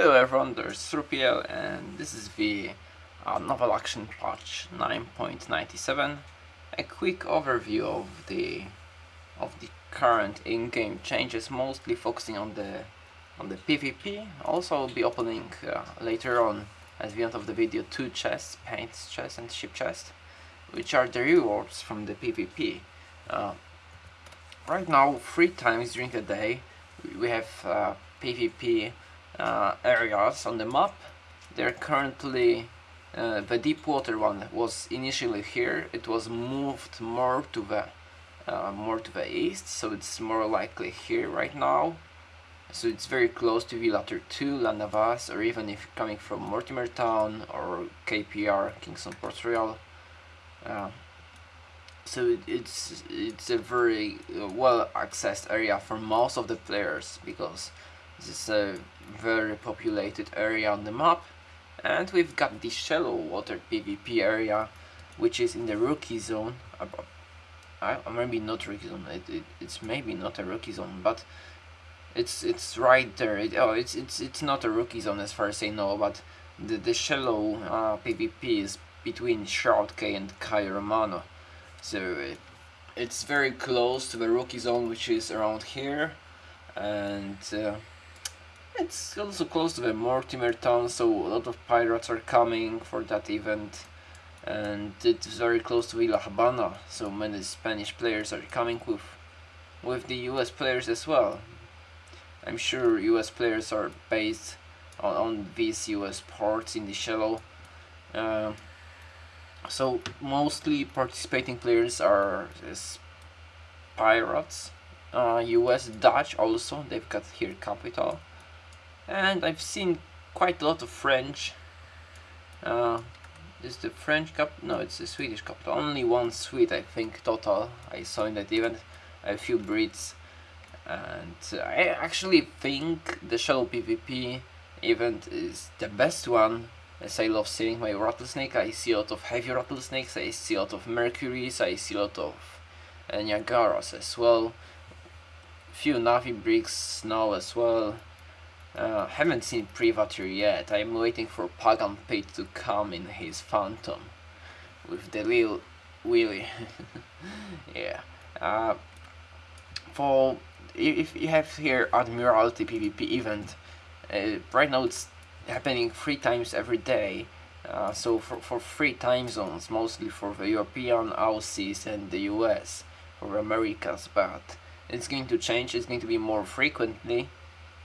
Hello everyone, there's Srupiel and this is the uh, Naval Action Patch 9.97 A quick overview of the of the current in-game changes, mostly focusing on the on the PvP. Also I'll be opening uh, later on at the end of the video two chests, paint chest and ship chest, which are the rewards from the PvP. Uh, right now, three times during the day, we have uh, PvP uh, areas on the map. They're currently uh, the deep water one was initially here. It was moved more to the uh, more to the east, so it's more likely here right now. So it's very close to Villator 2, La Navas, or even if coming from Mortimer Town or KPR, Kingston Port Royal. Uh, so it, it's it's a very uh, well accessed area for most of the players because this is a very populated area on the map and we've got the shallow water PvP area which is in the rookie zone. Uh, maybe not rookie zone it, it, it's maybe not a rookie zone but it's it's right there. It, oh it's it's it's not a rookie zone as far as I know but the, the shallow uh, PvP is between Shroud Cay and Cayo Romano. So it, it's very close to the rookie zone which is around here and uh, it's also close to the Mortimer town, so a lot of pirates are coming for that event. And it's very close to Villa Habana, so many Spanish players are coming with, with the US players as well. I'm sure US players are based on, on these US ports in the shallow. Uh, so mostly participating players are pirates, uh, US, Dutch also, they've got here capital and I've seen quite a lot of French uh, is the French cup? No, it's the Swedish cup. Only one Swede, I think, total. I saw in that event. A few Brits. And I actually think the Shallow PvP event is the best one. As I love seeing my rattlesnake, I see a lot of heavy rattlesnakes, I see a lot of Mercuries, I see a lot of uh, Niagaras as well. Few Navy Brigs now as well. Uh, haven't seen Privateer yet. I'm waiting for Pagan Pete to come in his Phantom with the little Willy. yeah. Uh, for if you have here Admiralty PvP event, uh, right now it's happening three times every day. Uh, so for, for three time zones, mostly for the European, Aussies and the US, for Americas, but it's going to change, it's going to be more frequently.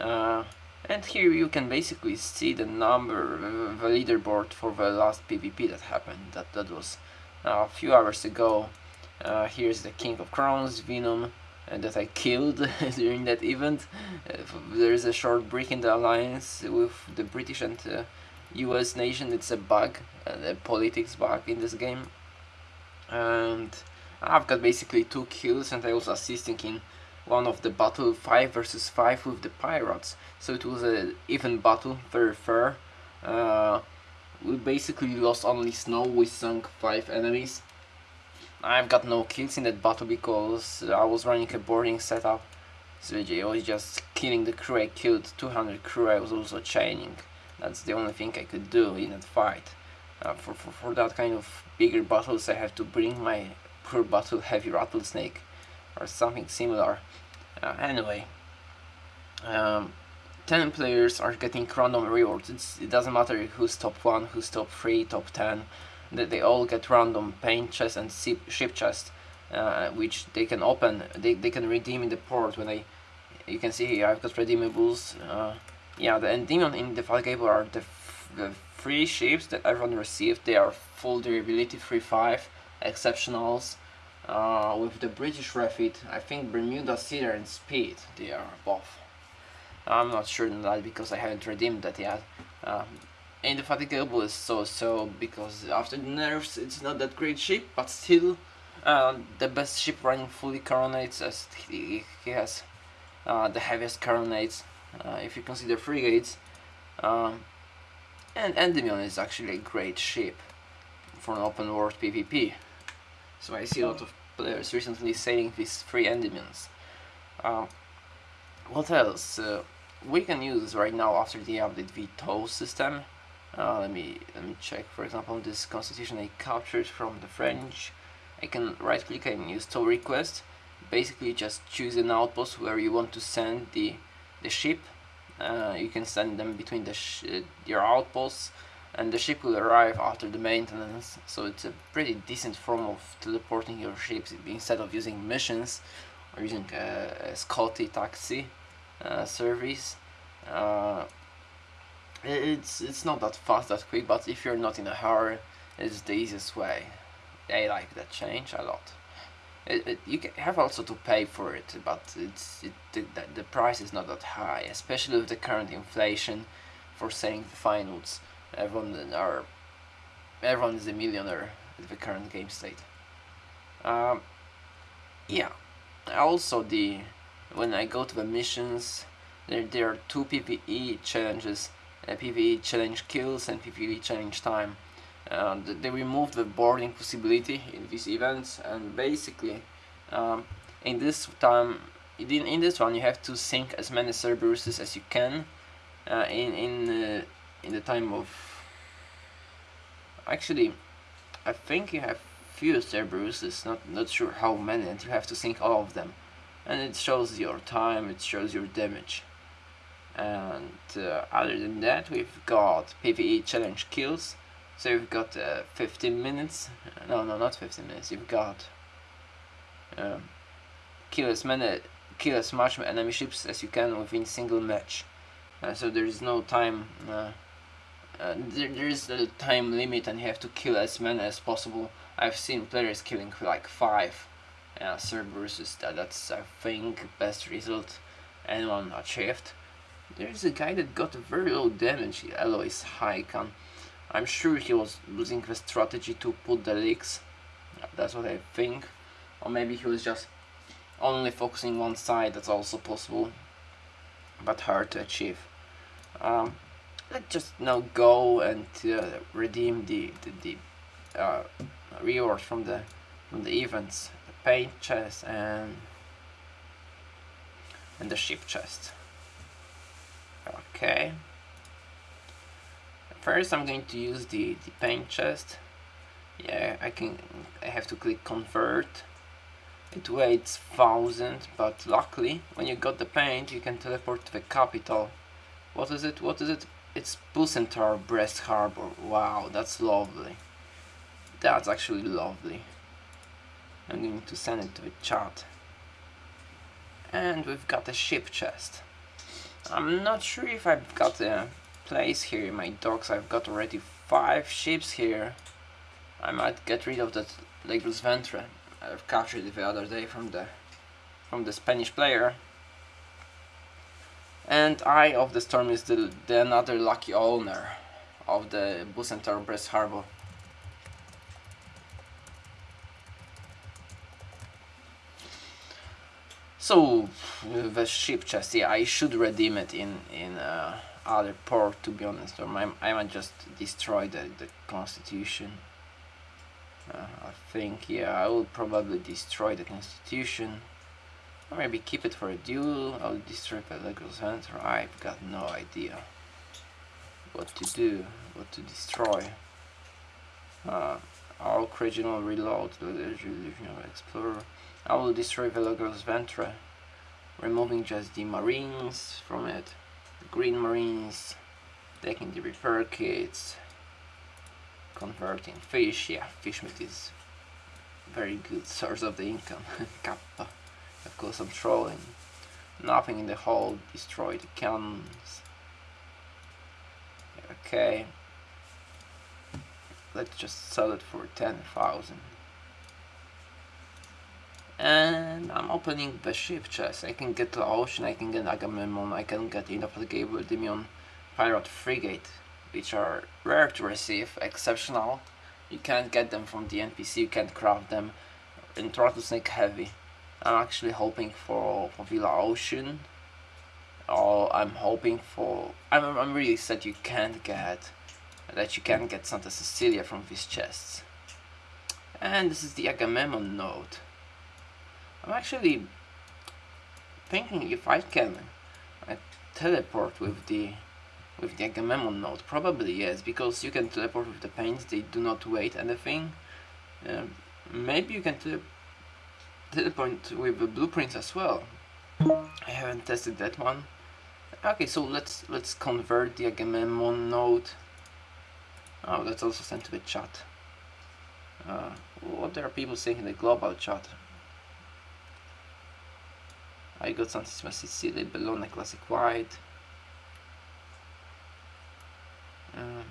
Uh, and here you can basically see the number, the leaderboard for the last PvP that happened. That, that was uh, a few hours ago. Uh, here's the King of Crowns, Venom, uh, that I killed during that event. Uh, there's a short break in the alliance with the British and US uh, nation. It's a bug, a politics bug in this game. And I've got basically two kills and I was assisting in one of the battle 5 versus 5 with the pirates. So it was an even battle very fair. Uh, we basically lost only snow we sunk 5 enemies. I've got no kills in that battle because I was running a boarding setup. So I was just killing the crew I killed 200 crew I was also chaining that's the only thing I could do in that fight. Uh, for, for, for that kind of bigger battles I have to bring my poor battle heavy rattlesnake or something similar. Uh, anyway, um, 10 players are getting random rewards. It's, it doesn't matter who's top 1, who's top 3, top 10. They, they all get random paint chest and ship chest, uh, which they can open, they, they can redeem in the port when they, you can see here I've got redeemables. Uh, yeah, the Endymion in the Fall are the, the free ships that everyone received. They are full durability, 3-5, exceptionals, uh, with the British refit, I think Bermuda Cedar and Speed, they are above. I'm not sure on that because I haven't redeemed that yet. Um, Indefatigable is so-so because after the nerfs it's not that great ship, but still uh, the best ship running fully carronades as he, he has uh, the heaviest carronades uh, if you consider frigates. Um, and Endymion is actually a great ship for an open world PvP. So I see a lot of players recently sailing these three Endymions. Uh, what else? Uh, we can use right now after the update the toll system. Uh, let me let me check. For example, this constitution I captured from the French. I can right click and use toll request. Basically, just choose an outpost where you want to send the the ship. Uh, you can send them between the uh, your outposts, and the ship will arrive after the maintenance. So it's a pretty decent form of teleporting your ships instead of using missions or using a, Scotty taxi uh, service. Uh, it's it's not that fast, that quick, but if you're not in a hurry, it's the easiest way. I like that change a lot. It, it, you have also to pay for it, but it's it, the, the price is not that high, especially with the current inflation for saying the fine finals. Everyone are everyone is a millionaire with the current game state. Um, yeah, also the when I go to the missions, there there are two PVE challenges uh, PvE challenge kills and PvE challenge time. Uh, they removed the boarding possibility in these events and basically um, in this time in, in this one you have to sink as many Cerberuses as you can uh, in in uh, in the time of actually I think you have few Cerberuses not not sure how many and you have to sink all of them. And it shows your time it shows your damage. And uh, other than that we've got PvE challenge kills. So we've got uh, 15 minutes no no not 15 minutes you've got um, kill as many kill as much enemy ships as you can within single match. Uh, so there is no time uh, uh, there, there is a time limit and you have to kill as many as possible I've seen players killing like five yeah, Cerberus that, that's I think best result anyone achieved there's a guy that got very low damage, Alois Haikan. I'm sure he was using the strategy to put the leaks. That's what I think. Or maybe he was just only focusing one side, that's also possible. But hard to achieve. Um, let's just now go and uh, redeem the, the, the uh, rewards from the from the events. The paint chest and and the ship chest. Okay. First I'm going to use the, the paint chest. Yeah, I can I have to click convert. It weighs 1000, but luckily when you got the paint you can teleport to the capital. What is it? What is it? It's Bucentaur Brest Harbor. Wow, that's lovely. That's actually lovely. I'm going to send it to the chat. And we've got a ship chest. I'm not sure if I've got a place here in my docks. I've got already five ships here. I might get rid of that Le Gros Ventre. I've captured it the other day from the from the Spanish player. And Eye of the Storm is the, the another lucky owner of the Bucentaur Brest Harbor. So the ship yeah, I should redeem it in in uh, other port to be honest, or I might just destroy the the Constitution. Uh, I think yeah, I will probably destroy the Constitution, or maybe keep it for a duel. I'll destroy the Legos Center. I've got no idea what to do, what to destroy. Uh, our original reload, the Explorer. I will destroy Velogros Ventre, removing just the marines from it, the green marines, taking the repair kits, converting fish, yeah, fish meat is very good source of the income, Kappa, of course I'm trolling, nothing in the hold, destroy the cannons, okay, let's just sell it for 10,000 and I'm opening the ship chest. I can get the Ocean, I can get Agamemnon, I can get Indefatigable Endymion Pirate Frigate, which are rare to receive, exceptional. You can't get them from the NPC, you can't craft them. And Rattlesnake Heavy. I'm actually hoping for, for Villa Ocean. Or I'm hoping for... I'm, I'm really sad you can't get... That you can't get Santa Cecilia from these chests. And this is the Agamemnon note. I'm actually thinking if I can uh, teleport with the with the Agamemnon note? Probably yes, because you can teleport with the paints, they do not wait anything. Um, maybe you can tele point with the blueprints as well. I haven't tested that one. Okay, so let's let's convert the Agamemnon note. Oh, that's also sent to the chat. Uh, what are people saying in the global chat? I got some Sicily, Bologna Classic White. Um,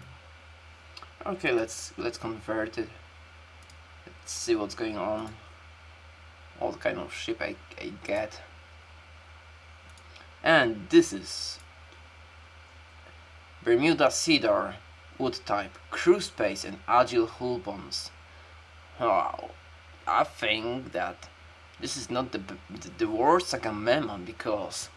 okay, let's let's convert it. Let's see what's going on. What kind of ship I, I get. And this is Bermuda Cedar, wood type, crew space and agile hull bonds. Wow, I think that this is not the, the, the worst Agamemnon because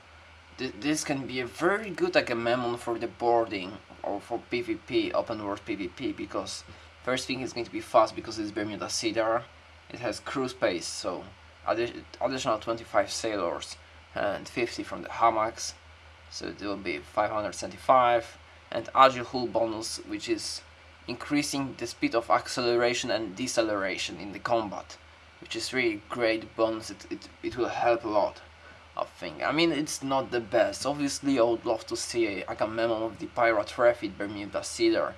th this can be a very good Agamemnon for the boarding or for PvP, open world PvP because first thing is going to be fast because it's Bermuda Cedar, it has crew space so addi additional 25 sailors and 50 from the hammocks so it will be 575 and agile hull bonus which is increasing the speed of acceleration and deceleration in the combat which is really great bonus. It, it, it will help a lot I think. I mean it's not the best. Obviously I would love to see a Agamemnon of the pirate refit Bermuda Cedar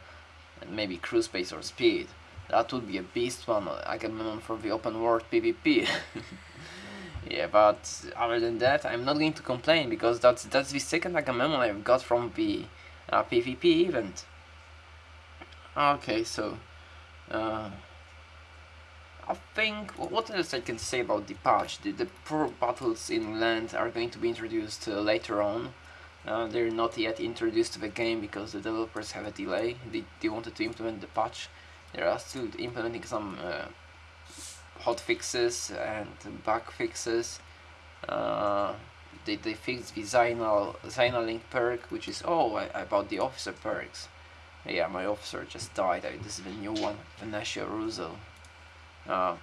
and maybe crew space or speed that would be a beast one. I can Agamemnon for the open world PvP yeah but other than that I'm not going to complain because that's that's the second Agamemnon I've got from the uh, PvP event. Okay so uh, I think what else I can say about the patch? The, the pro battles in land are going to be introduced uh, later on. Uh, they're not yet introduced to the game because the developers have a delay. They, they wanted to implement the patch they are still implementing some uh, hot fixes and bug fixes uh, they, they fixed the Zinal, Link perk which is oh I, bought the officer perks yeah, my officer just died. I, this is the new one, Venetia Russo. Uh,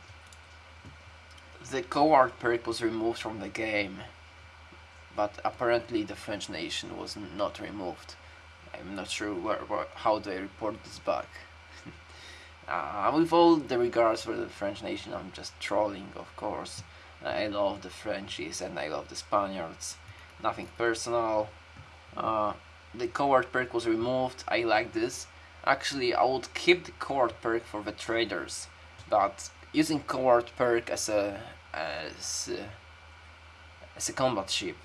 the coward perk was removed from the game, but apparently the French nation was not removed. I'm not sure where, where how they report this bug. Uh, with all the regards for the French nation, I'm just trolling, of course. I love the Frenchies and I love the Spaniards. Nothing personal. Uh, the coward perk was removed, I like this. Actually, I would keep the coward perk for the traders, but using coward perk as a as a, as a combat ship,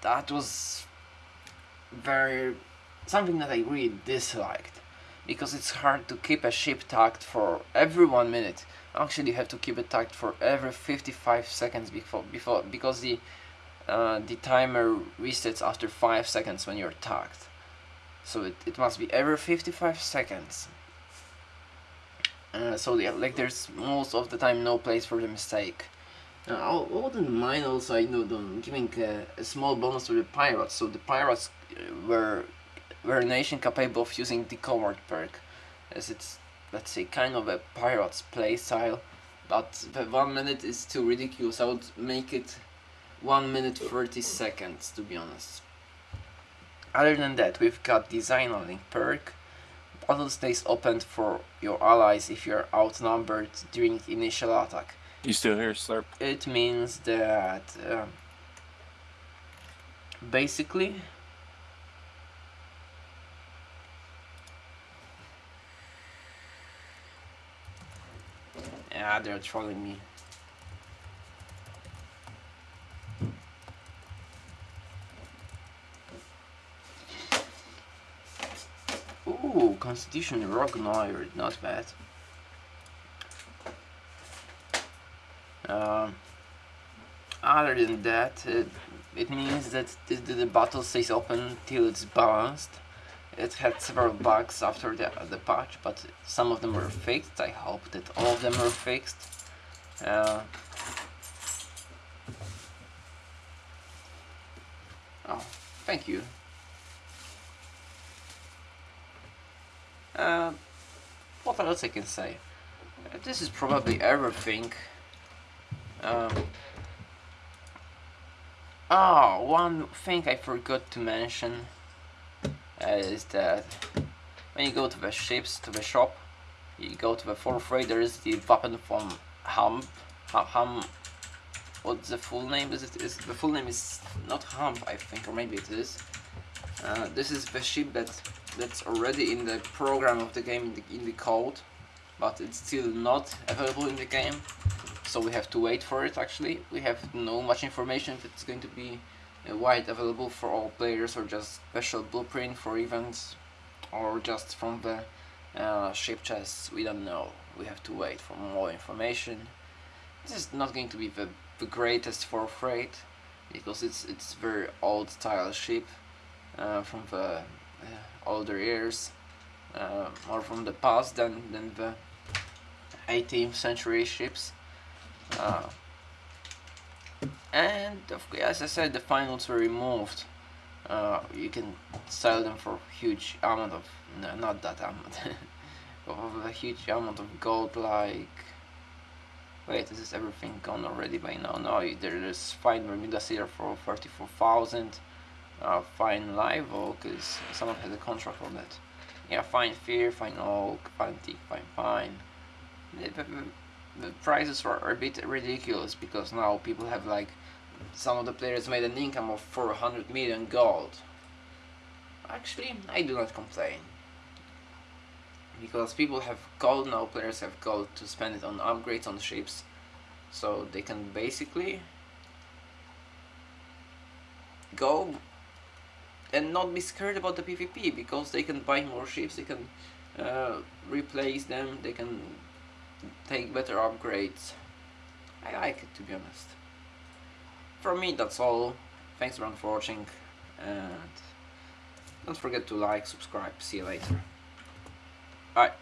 that was very something that I really disliked because it's hard to keep a ship tagged for every one minute. Actually, you have to keep it tagged for every 55 seconds before before because the uh, the timer resets after 5 seconds when you're tagged. So it, it must be every 55 seconds. Uh, so yeah, like there's most of the time no place for the mistake. Uh, I wouldn't mind also, I know, giving a, a, small bonus to the pirates. So the pirates uh, were were a nation capable of using the coward perk, as it's let's say kind of a pirate's playstyle. But the one minute is too ridiculous. I would make it 1 minute 30 seconds to be honest. Other than that, we've got design link perk. Battle stays open for your allies if you're outnumbered during the initial attack. You still here, Slurp? It means that uh, basically They're trolling me. Ooh, Constitution Rock Noir, not bad. Um, other than that, it, it means that the, the, battle stays open till it's balanced. It had several bugs after the, the patch, but some of them were fixed. I hope that all of them were fixed. Uh, oh, thank you. Uh, what else I can say? Uh, this is probably everything. Um, Oh, one thing I forgot to mention is that when you go to the ships, to the shop, you go to the fourth rate, there is the weapon from Hump. Hum, what's the full name? Is it? Is the full name is not Hump, I think, or maybe it is. Uh, this is the ship that that's already in the program of the game in the, in the code, but it's still not available in the game so we have to wait for it actually. We have no much information if it's going to be uh, wide available for all players or just special blueprint for events or just from the uh, ship chests, we don't know. We have to wait for more information. This is not going to be the, the greatest for freight because it's it's very old style ship uh, from the uh, older years uh, more from the past than, than the 18th century ships and as I said, the finals were removed. Uh, you can sell them for huge amount of no, not that amount of a huge amount of gold. Like, wait, is this everything gone already by now? No, there is fine Bermuda here for thirty-four thousand. Uh, fine live oak is someone has a contract on that. Yeah, fine fir, fine oak, fine teak, fine the prices are a bit ridiculous because now people have like some of the players made an income of 400 million gold. Actually, I do not complain. Because people have gold now, players have gold to spend it on upgrades on ships. So they can basically go and not be scared about the PvP because they can buy more ships, they can uh, replace them, they can take better upgrades. I like it to be honest. From me that's all. Thanks everyone for watching and don't forget to like, subscribe, see you later. Bye.